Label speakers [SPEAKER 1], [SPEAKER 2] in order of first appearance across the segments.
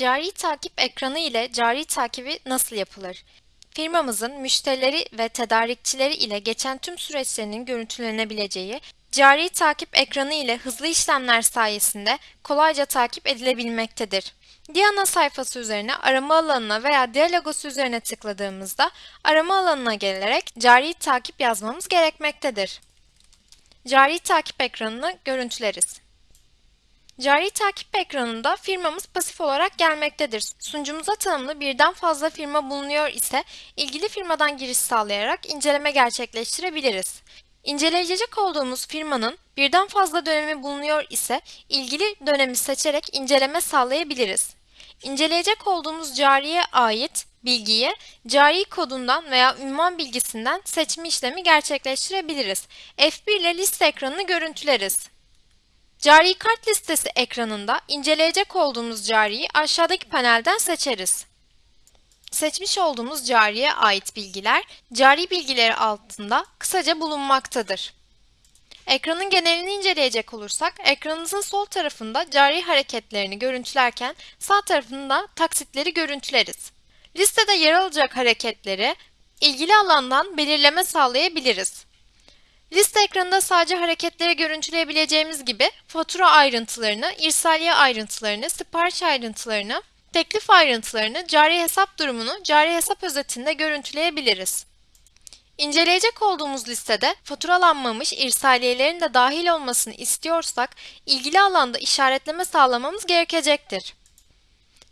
[SPEAKER 1] Cari takip ekranı ile cari takibi nasıl yapılır? Firmamızın müşterileri ve tedarikçileri ile geçen tüm süreçlerinin görüntülenebileceği, cari takip ekranı ile hızlı işlemler sayesinde kolayca takip edilebilmektedir. Diana sayfası üzerine arama alanına veya Dia logosu üzerine tıkladığımızda arama alanına gelerek cari takip yazmamız gerekmektedir. Cari takip ekranını görüntüleriz. Cari takip ekranında firmamız pasif olarak gelmektedir. Sunucumuza tanımlı birden fazla firma bulunuyor ise ilgili firmadan giriş sağlayarak inceleme gerçekleştirebiliriz. İnceleyecek olduğumuz firmanın birden fazla dönemi bulunuyor ise ilgili dönemi seçerek inceleme sağlayabiliriz. İnceleyecek olduğumuz cariye ait bilgiyi cari kodundan veya ünvan bilgisinden seçme işlemi gerçekleştirebiliriz. F1 ile liste ekranını görüntüleriz. Cari kart listesi ekranında inceleyecek olduğumuz cariyi aşağıdaki panelden seçeriz. Seçmiş olduğumuz cariye ait bilgiler, cari bilgileri altında kısaca bulunmaktadır. Ekranın genelini inceleyecek olursak, ekranınızın sol tarafında cari hareketlerini görüntülerken sağ tarafında taksitleri görüntüleriz. Listede yer alacak hareketleri ilgili alandan belirleme sağlayabiliriz. Liste ekranında sadece hareketleri görüntüleyebileceğimiz gibi fatura ayrıntılarını, irsaliye ayrıntılarını, sipariş ayrıntılarını, teklif ayrıntılarını, cari hesap durumunu cari hesap özetinde görüntüleyebiliriz. İnceleyecek olduğumuz listede faturalanmamış irsaliyelerin de dahil olmasını istiyorsak ilgili alanda işaretleme sağlamamız gerekecektir.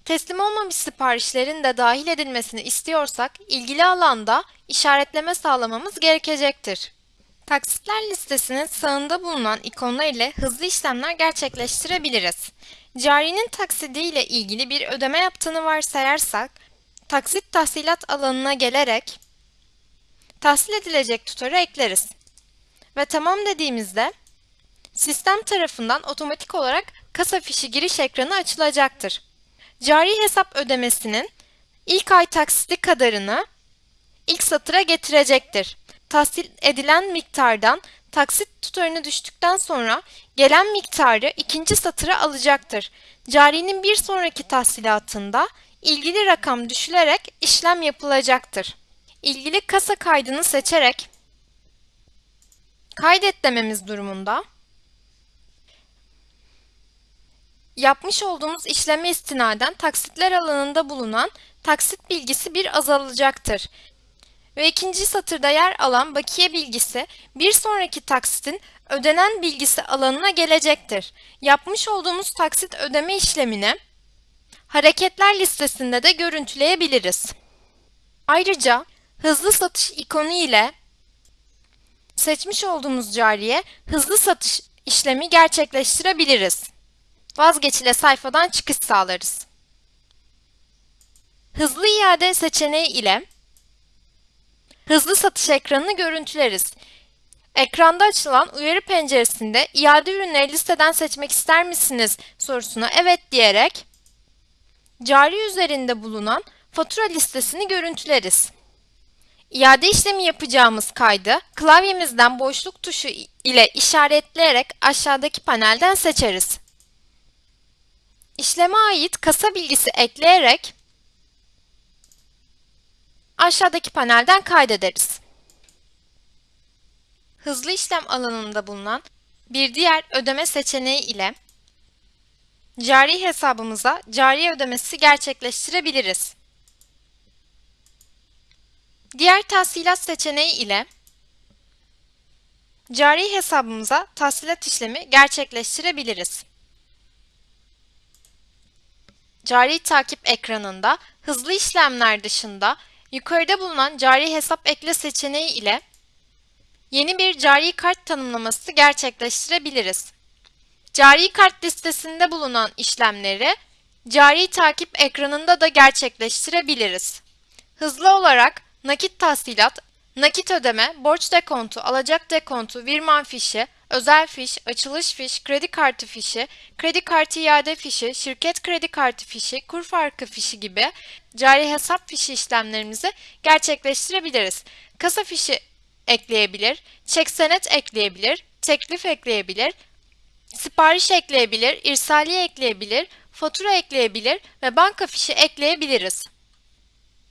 [SPEAKER 1] Teslim olmamış siparişlerin de dahil edilmesini istiyorsak ilgili alanda işaretleme sağlamamız gerekecektir. Taksitler listesinin sağında bulunan ikonlar ile hızlı işlemler gerçekleştirebiliriz. Carinin taksidi ile ilgili bir ödeme yaptığını varsayarsak, taksit tahsilat alanına gelerek tahsil edilecek tutarı ekleriz. Ve tamam dediğimizde sistem tarafından otomatik olarak kasa fişi giriş ekranı açılacaktır. Cari hesap ödemesinin ilk ay taksiti kadarını ilk satıra getirecektir tahsil edilen miktardan taksit tutarını düştükten sonra gelen miktarı ikinci satıra alacaktır. Carinin bir sonraki tahsilatında ilgili rakam düşülerek işlem yapılacaktır. İlgili kasa kaydını seçerek kaydet dememiz durumunda yapmış olduğumuz işleme istinaden taksitler alanında bulunan taksit bilgisi bir azalacaktır ve ikinci satırda yer alan bakiye bilgisi bir sonraki taksitin ödenen bilgisi alanına gelecektir. Yapmış olduğumuz taksit ödeme işlemini hareketler listesinde de görüntüleyebiliriz. Ayrıca hızlı satış ikonu ile seçmiş olduğumuz cariye hızlı satış işlemi gerçekleştirebiliriz. Vazgeçile sayfadan çıkış sağlarız. Hızlı iade seçeneği ile hızlı satış ekranını görüntüleriz. Ekranda açılan uyarı penceresinde iade ürünleri listeden seçmek ister misiniz sorusuna evet diyerek cari üzerinde bulunan fatura listesini görüntüleriz. İade işlemi yapacağımız kaydı klavyemizden boşluk tuşu ile işaretleyerek aşağıdaki panelden seçeriz. İşleme ait kasa bilgisi ekleyerek aşağıdaki panelden kaydederiz. Hızlı işlem alanında bulunan bir diğer ödeme seçeneği ile cari hesabımıza cari ödemesi gerçekleştirebiliriz. Diğer tahsilat seçeneği ile cari hesabımıza tahsilat işlemi gerçekleştirebiliriz. Cari takip ekranında hızlı işlemler dışında Yukarıda bulunan cari hesap ekle seçeneği ile yeni bir cari kart tanımlaması gerçekleştirebiliriz. Cari kart listesinde bulunan işlemleri cari takip ekranında da gerçekleştirebiliriz. Hızlı olarak nakit tahsilat, nakit ödeme, borç dekontu, alacak dekontu, virman fişi, özel fiş, açılış fiş, kredi kartı fişi, kredi kartı iade fişi, şirket kredi kartı fişi, kur farkı fişi gibi cari hesap fişi işlemlerimizi gerçekleştirebiliriz. Kasa fişi ekleyebilir, çek senet ekleyebilir, teklif ekleyebilir, sipariş ekleyebilir, irsaliye ekleyebilir, fatura ekleyebilir ve banka fişi ekleyebiliriz.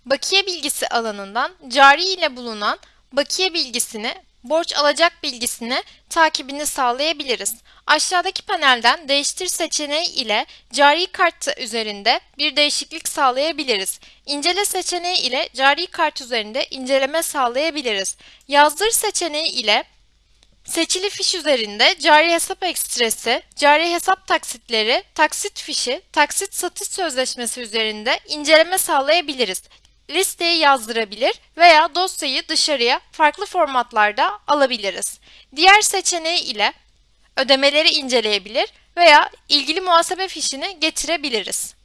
[SPEAKER 1] Bakiye bilgisi alanından cari ile bulunan bakiye bilgisini, borç alacak bilgisini takibini sağlayabiliriz. Aşağıdaki panelden değiştir seçeneği ile cari kartı üzerinde bir değişiklik sağlayabiliriz. İncele seçeneği ile cari kart üzerinde inceleme sağlayabiliriz. Yazdır seçeneği ile Seçili fiş üzerinde cari hesap ekstresi, cari hesap taksitleri, taksit fişi, taksit satış sözleşmesi üzerinde inceleme sağlayabiliriz. Listeyi yazdırabilir veya dosyayı dışarıya farklı formatlarda alabiliriz. Diğer seçeneği ile ödemeleri inceleyebilir veya ilgili muhasebe fişini getirebiliriz.